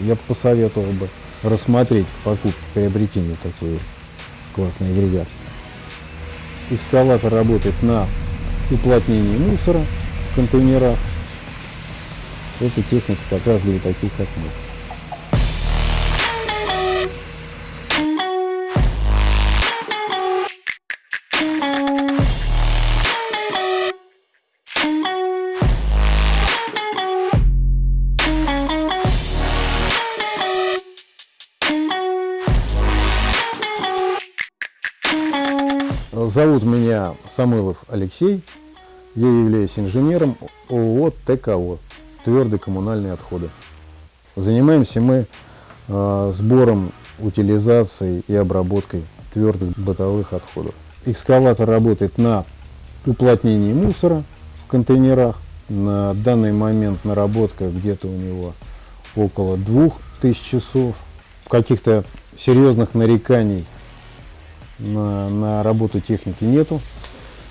я бы посоветовал бы рассмотреть покупки, приобретение такой классный агрегат. Экскаватор работает на уплотнении мусора в контейнерах. Эта техника как раз для таких, как мы. Зовут меня Самойлов Алексей. Я являюсь инженером ООО ТКО «Твердые коммунальные отходы». Занимаемся мы э, сбором, утилизацией и обработкой твердых бытовых отходов. Экскаватор работает на уплотнении мусора в контейнерах. На данный момент наработка где-то у него около 2000 часов. Каких-то серьезных нареканий на, на работу техники нету,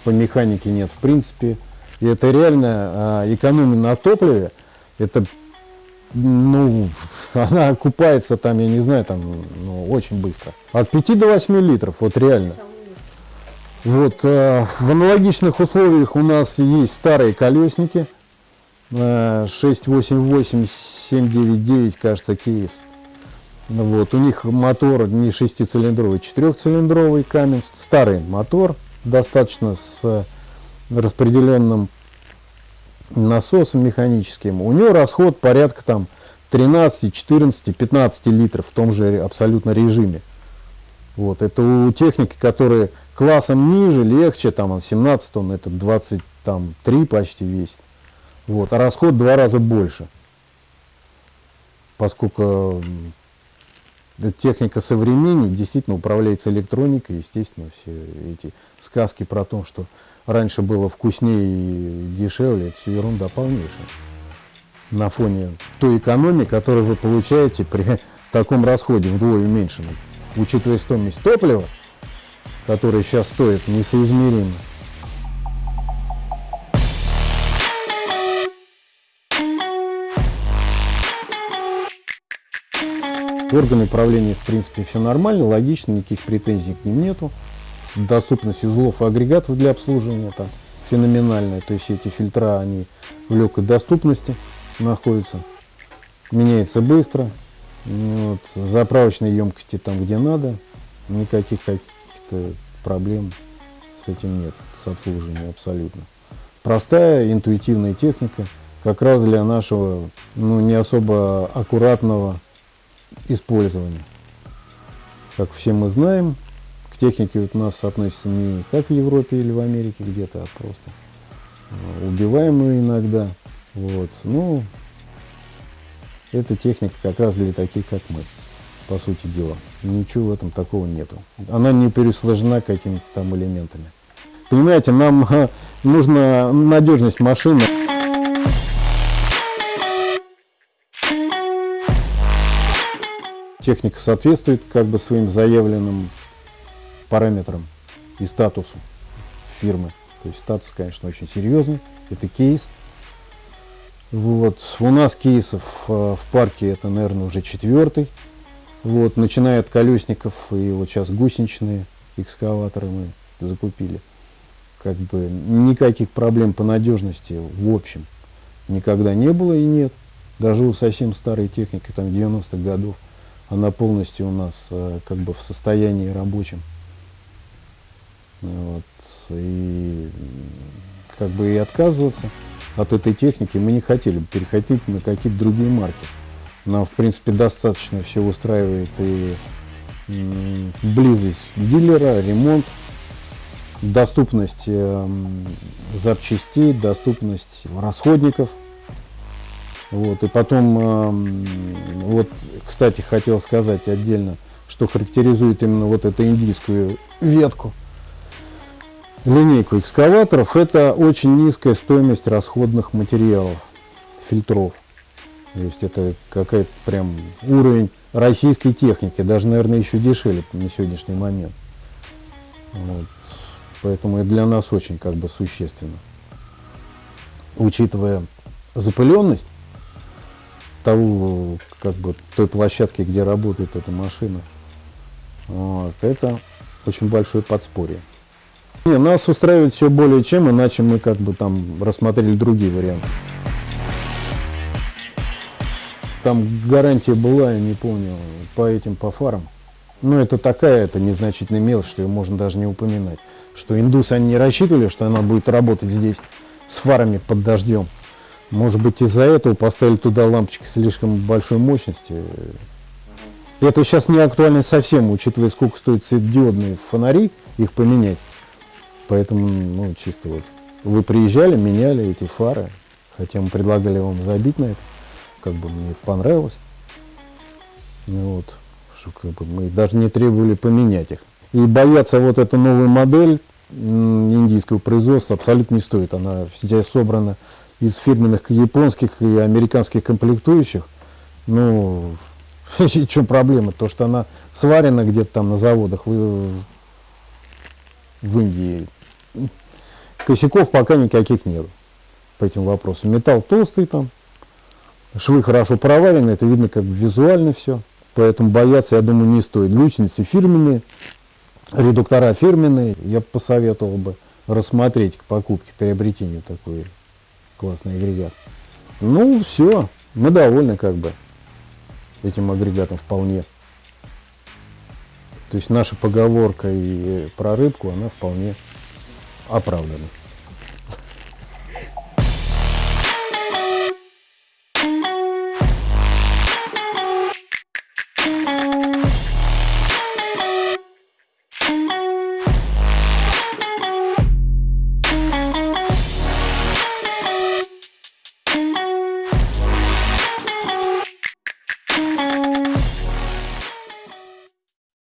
по механике нет в принципе. И это реально а, экономия на топливе, это, ну, она окупается там, я не знаю, там, ну, очень быстро. От 5 до 8 литров, вот реально. Вот, а, в аналогичных условиях у нас есть старые колесники, а, 688, 799, кажется, кейс. Вот, у них мотор не шестицилиндровый, четырехцилиндровый камень, старый мотор, достаточно с распределенным насосом механическим. У него расход порядка там 13, 14, 15 литров в том же абсолютно режиме. Вот, это у техники, которые классом ниже, легче, там 17 тонн, это 23 почти весит. Вот, а расход в два раза больше. Поскольку техника современней действительно управляется электроникой, естественно, все эти сказки про то, что раньше было вкуснее и дешевле, это все ерунда полнейшая. На фоне той экономии, которую вы получаете при таком расходе вдвое уменьшенном, учитывая стоимость топлива, которое сейчас стоит несоизмеримо Органы управления, в принципе, все нормально, логично, никаких претензий к ним нету. Доступность узлов и агрегатов для обслуживания там феноменальная, то есть эти фильтра, они в легкой доступности находятся. Меняется быстро, вот, заправочные емкости там, где надо, никаких каких-то проблем с этим нет, с обслуживанием абсолютно. Простая, интуитивная техника, как раз для нашего, ну, не особо аккуратного использования. Как все мы знаем, к технике у нас относится не как в Европе или в Америке где-то, а просто э, убиваемую иногда. Вот. Ну, эта техника как раз для таких, как мы, по сути дела. Ничего в этом такого нету. Она не пересложена какими-то там элементами. Понимаете, нам нужна надежность машины. Техника соответствует как бы своим заявленным параметрам и статусу фирмы. То есть статус, конечно, очень серьезный. Это кейс. Вот. У нас кейсов э, в парке это, наверное, уже четвертый. Вот. Начиная от колесников и вот сейчас гусеничные экскаваторы мы закупили. Как бы никаких проблем по надежности в общем никогда не было и нет. Даже у совсем старой техники, там 90-х годов, она полностью у нас э, как бы в состоянии рабочем. Вот. И как бы и отказываться от этой техники мы не хотели переходить на какие-то другие марки. Нам, в принципе, достаточно все устраивает и близость дилера, ремонт, доступность э, запчастей, доступность расходников – вот, и потом, э, вот, кстати, хотел сказать отдельно, что характеризует именно вот эту индийскую ветку, линейку экскаваторов, это очень низкая стоимость расходных материалов, фильтров. То есть это какая-то прям уровень российской техники, даже, наверное, еще дешевле на сегодняшний момент. Вот. Поэтому это для нас очень как бы существенно. Учитывая запыленность того, как бы, той площадки, где работает эта машина. Вот, это очень большое подспорье. Не, нас устраивает все более чем, иначе мы как бы там рассмотрели другие варианты. Там гарантия была, я не помню, по этим, по фарам. Но это такая, это незначительная мелочь, что ее можно даже не упоминать. Что индусы, они не рассчитывали, что она будет работать здесь с фарами под дождем. Может быть, из-за этого поставили туда лампочки слишком большой мощности. Это сейчас не актуально совсем, учитывая, сколько стоят светодиодные фонари, их поменять. Поэтому, ну, чисто вот. Вы приезжали, меняли эти фары, хотя мы предлагали вам забить на это, как бы мне это понравилось. Ну, вот, что как бы мы даже не требовали поменять их. И бояться вот эту новую модель индийского производства абсолютно не стоит. Она вся собрана из фирменных японских и американских комплектующих. Ну, в чем проблема? То, что она сварена где-то там на заводах в, в Индии. Косяков пока никаких нет по этим вопросам. Металл толстый там, швы хорошо проварены, это видно как бы визуально все. Поэтому бояться, я думаю, не стоит. Гусеницы фирменные, редуктора фирменные. Я посоветовал бы рассмотреть к покупке, приобретению такой классный агрегат. Ну, все, мы довольны как бы этим агрегатом вполне. То есть наша поговорка и про рыбку, она вполне оправдана.